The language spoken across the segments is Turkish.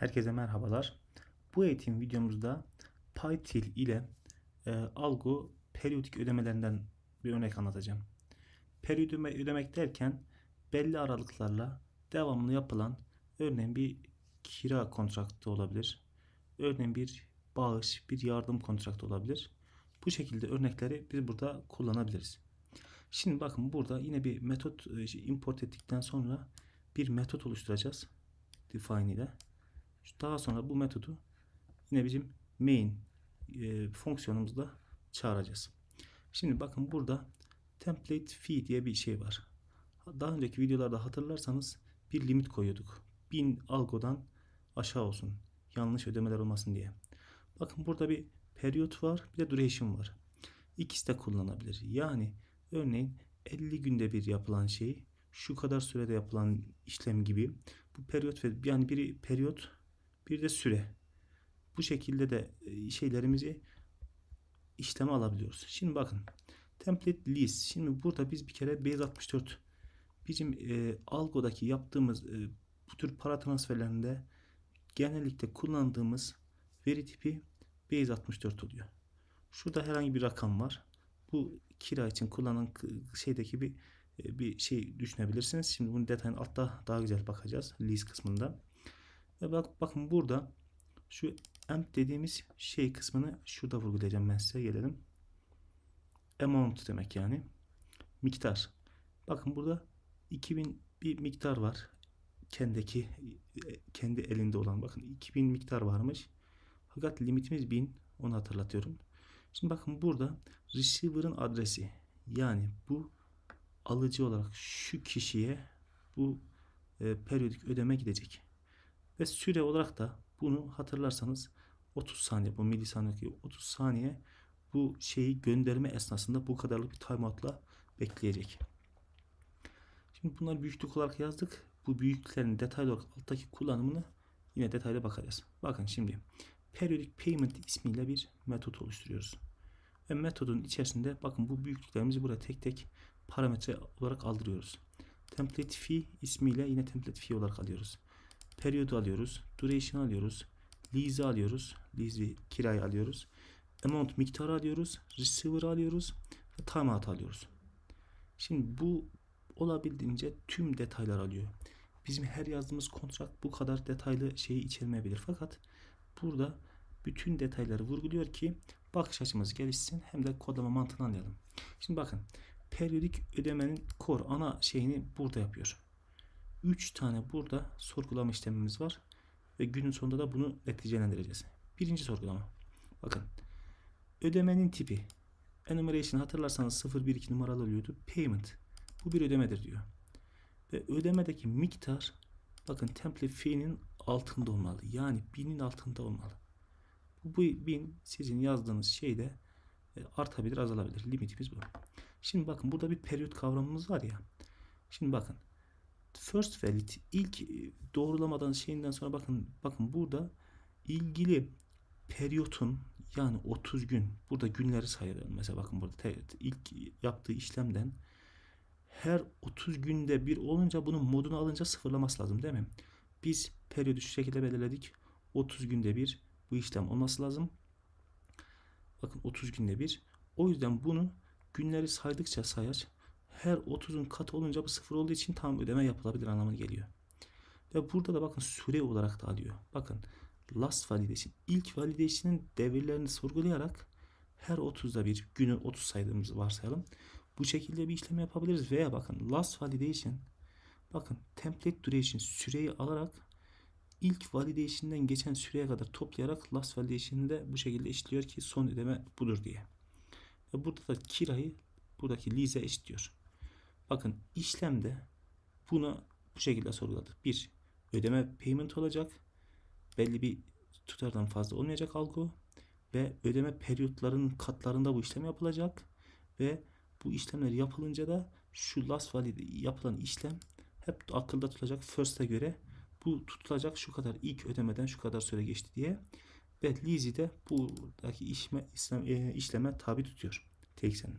Herkese merhabalar. Bu eğitim videomuzda PyTil ile e, algo periyodik ödemelerinden bir örnek anlatacağım. Periyodik ödeme, ödemek derken belli aralıklarla devamlı yapılan örneğin bir kira kontraktı olabilir. Örneğin bir bağış, bir yardım kontraktı olabilir. Bu şekilde örnekleri biz burada kullanabiliriz. Şimdi bakın burada yine bir metot e, import ettikten sonra bir metot oluşturacağız. Define ile. Daha sonra bu metodu yine bizim main e, fonksiyonumuzda çağıracağız. Şimdi bakın burada template fee diye bir şey var. Daha önceki videolarda hatırlarsanız bir limit koyuyorduk. 1000 algodan aşağı olsun. Yanlış ödemeler olmasın diye. Bakın burada bir periyot var bir de duration var. İkisi de kullanılabilir. Yani örneğin 50 günde bir yapılan şey şu kadar sürede yapılan işlem gibi bu periyot ve yani biri periyot bir de süre. Bu şekilde de e, şeylerimizi işleme alabiliyoruz. Şimdi bakın template list. Şimdi burada biz bir kere base 64 bizim e, algodaki yaptığımız e, bu tür para transferlerinde genellikle kullandığımız veri tipi base 64 oluyor. Şurada herhangi bir rakam var. Bu kira için kullanılan şeydeki bir e, bir şey düşünebilirsiniz. Şimdi bunun detayını altta daha güzel bakacağız list kısmında. Ve bak, bakın burada şu amp dediğimiz şey kısmını şurada vurgulayacağım ben size gelelim. Amount demek yani. Miktar. Bakın burada 2000 bir miktar var. Kendiki kendi elinde olan bakın 2000 miktar varmış. Fakat limitimiz 1000 onu hatırlatıyorum. Şimdi bakın burada receiver'ın adresi yani bu alıcı olarak şu kişiye bu e, periyodik ödeme gidecek. Ve süre olarak da bunu hatırlarsanız 30 saniye bu milisaniye 30 saniye bu şeyi gönderme esnasında bu kadarlık bir timeout'la bekleyecek. Şimdi bunları büyüklük olarak yazdık. Bu büyüklüklerin detaylı olarak alttaki kullanımını yine detaylı bakacağız. Bakın şimdi periodic payment ismiyle bir metot oluşturuyoruz. Ve metodun içerisinde bakın bu büyüklüklerimizi buraya tek tek parametre olarak aldırıyoruz. Template fee ismiyle yine template fee olarak alıyoruz periyodu alıyoruz. Duration alıyoruz. Lease alıyoruz. Lease'i kirayı alıyoruz. Amount miktarı alıyoruz. Receiver alıyoruz. Ve timeout alıyoruz. Şimdi bu olabildiğince tüm detaylar alıyor. Bizim her yazdığımız kontrat bu kadar detaylı şeyi içermeyebilir. Fakat burada bütün detayları vurguluyor ki bakış açımız gelişsin hem de kodlama mantığını anlayalım. Şimdi bakın periyodik ödemenin core ana şeyini burada yapıyor. 3 tane burada sorgulama işlemimiz var. Ve günün sonunda da bunu neticelendireceğiz. Birinci sorgulama. Bakın. Ödemenin tipi. Enumeration hatırlarsanız 012 numaralı oluyordu. Payment. Bu bir ödemedir diyor. Ve ödemedeki miktar bakın template fee'nin altında olmalı. Yani 1000'in altında olmalı. Bu, bu 1000 sizin yazdığınız şeyde e, artabilir azalabilir. Limitimiz bu. Şimdi bakın burada bir periyot kavramımız var ya. Şimdi bakın first valid ilk e, doğrulamadan şeyinden sonra bakın bakın burada ilgili periyotun yani 30 gün burada günleri sayıyorum mesela bakın burada ilk yaptığı işlemden her 30 günde bir olunca bunun modunu alınca sıfırlaması lazım değil mi? Biz periyodu şu şekilde belirledik. 30 günde bir bu işlem olması lazım. Bakın 30 günde bir. O yüzden bunu günleri saydıkça sayaç her 30'un katı olunca bu sıfır olduğu için tam ödeme yapılabilir anlamına geliyor. Ve burada da bakın süre olarak da alıyor. Bakın last validation ilk validation'ın devirlerini sorgulayarak her 30'da bir günü 30 saydığımızı varsayalım. Bu şekilde bir işlem yapabiliriz veya bakın last validation bakın template duration süreyi alarak ilk validation'dan geçen süreye kadar toplayarak last validation'ı bu şekilde işliyor ki son ödeme budur diye. Ve burada da kirayı buradaki lease'e eşitliyor. Bakın işlemde bunu bu şekilde sorguladı. Bir, ödeme payment olacak. Belli bir tutardan fazla olmayacak algı ve ödeme periyotlarının katlarında bu işlem yapılacak ve bu işlemler yapılınca da şu last valid yapılan işlem hep akılda tutulacak first'e göre bu tutulacak şu kadar ilk ödemeden şu kadar süre geçti diye ve Lizzy de buradaki işleme, işlem, işleme tabi tutuyor. TXN'in.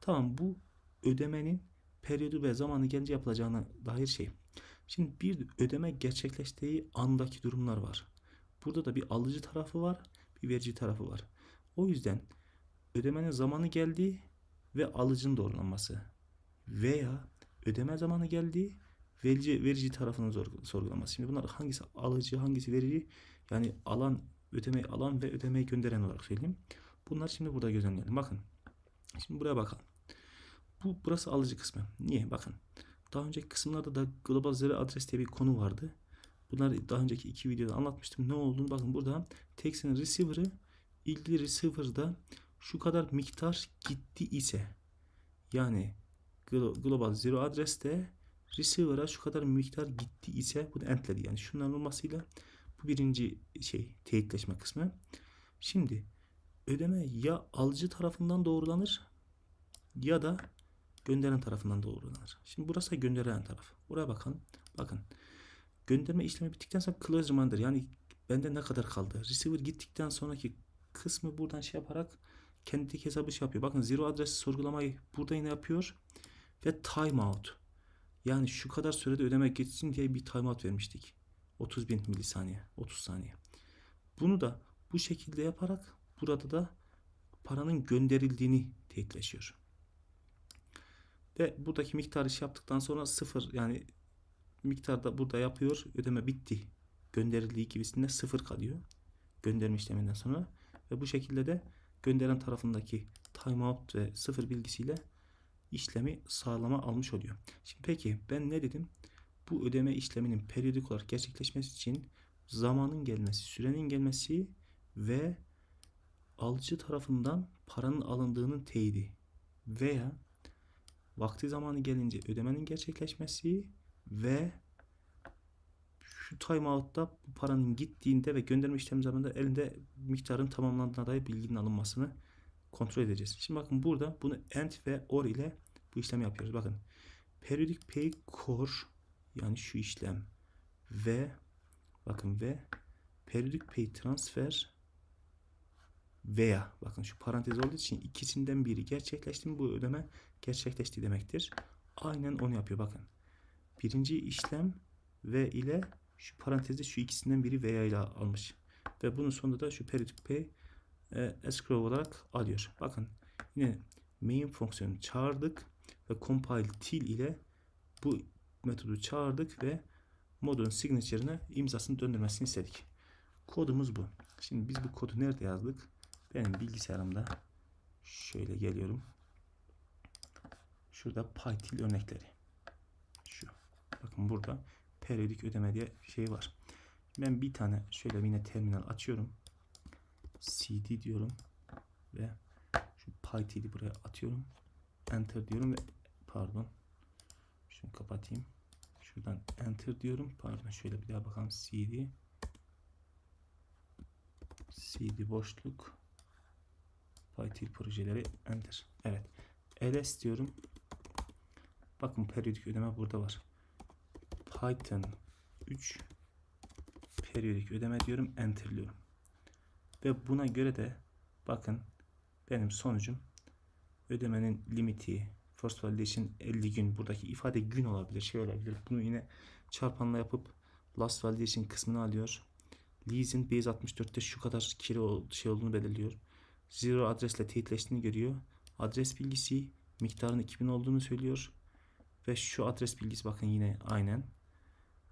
Tamam bu ödemenin periyodu ve zamanı gelince yapılacağına dair şey. Şimdi bir ödeme gerçekleştiği andaki durumlar var. Burada da bir alıcı tarafı var, bir verici tarafı var. O yüzden ödemenin zamanı geldiği ve alıcının doğrulanması veya ödeme zamanı geldiği verici, verici tarafının sorgulaması. Şimdi bunlar hangisi alıcı, hangisi verici? Yani alan, ödemeyi alan ve ödemeyi gönderen olarak söyleyeyim. Bunlar şimdi burada gözlemleyelim. Bakın. Şimdi buraya bakalım. Bu burası alıcı kısmı. Niye? Bakın. Daha önceki kısımlarda da Global Zero Address diye bir konu vardı. Bunları daha önceki iki videoda anlatmıştım. Ne olduğunu bakın burada Tex'in receiver'ı ilgili receiver'da şu kadar miktar gitti ise yani Glo- Global Zero Address'te receiver'a şu kadar miktar gitti ise bunu entledi. Yani şunların olmasıyla bu birinci şey teyitleşme kısmı. Şimdi ödeme ya alıcı tarafından doğrulanır ya da gönderen tarafından doğrulanır. Şimdi burası gönderen taraf. Buraya bakalım. Bakın. Gönderme işlemi bittikten sonra close reminder yani bende ne kadar kaldı? Receiver gittikten sonraki kısmı buradan şey yaparak kendi hesabı şey yapıyor. Bakın zero adres sorgulamayı burada yine yapıyor ve timeout. Yani şu kadar sürede ödeme geçsin diye bir timeout vermiştik. 30 bin milisaniye, 30 saniye. Bunu da bu şekilde yaparak burada da paranın gönderildiğini teyitleşiyor. Ve buradaki miktarı şey yaptıktan sonra sıfır yani miktarda burada yapıyor. Ödeme bitti. Gönderildiği gibisinde sıfır kalıyor. Gönderme işleminden sonra. Ve bu şekilde de gönderen tarafındaki timeout ve sıfır bilgisiyle işlemi sağlama almış oluyor. Şimdi peki ben ne dedim? Bu ödeme işleminin periyodik olarak gerçekleşmesi için zamanın gelmesi, sürenin gelmesi ve alıcı tarafından paranın alındığının teyidi veya vakti zamanı gelince ödemenin gerçekleşmesi ve şu timeout'ta bu paranın gittiğinde ve gönderme işlemi zamanında elinde miktarın tamamlandığına dair bilginin alınmasını kontrol edeceğiz. Şimdi bakın burada bunu AND ve OR ile bu işlemi yapıyoruz. Bakın periodic pay core yani şu işlem ve bakın ve periodic pay transfer veya bakın şu parantez olduğu için ikisinden biri gerçekleşti mi bu ödeme gerçekleşti demektir. Aynen onu yapıyor bakın. Birinci işlem ve ile şu parantezde şu ikisinden biri veya ile almış. Ve bunun sonunda da şu periodic pay e, escrow olarak alıyor. Bakın yine main fonksiyonu çağırdık ve compile till ile bu metodu çağırdık ve modun signature'ına imzasını döndürmesini istedik. Kodumuz bu. Şimdi biz bu kodu nerede yazdık? Benim bilgisayarımda şöyle geliyorum. Şurada PyTil örnekleri. Şu. Bakın burada periyodik ödeme diye şey var. Ben bir tane şöyle yine terminal açıyorum. cd diyorum ve şu PyTil'i buraya atıyorum. Enter diyorum ve pardon. Şunu kapatayım. Şuradan enter diyorum. Pardon şöyle bir daha bakalım. cd cd boşluk PyTil projeleri enter. Evet. ls diyorum. Bakın periyodik ödeme burada var. Python 3 periyodik ödeme diyorum. Enterliyorum. Ve buna göre de bakın benim sonucum ödemenin limiti first validation 50 gün buradaki ifade gün olabilir şey olabilir bunu yine çarpanla yapıp last validation kısmını alıyor leasing base 64'te şu kadar kilo şey olduğunu belirliyor zero adresle teyitleştiğini görüyor adres bilgisi miktarın 2000 olduğunu söylüyor ve şu adres bilgisi bakın yine aynen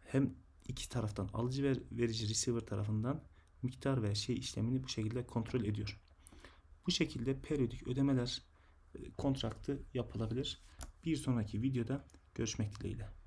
hem iki taraftan alıcı ve verici receiver tarafından miktar ve şey işlemini bu şekilde kontrol ediyor. Bu şekilde periyodik ödemeler e, kontraktı yapılabilir. Bir sonraki videoda görüşmek dileğiyle.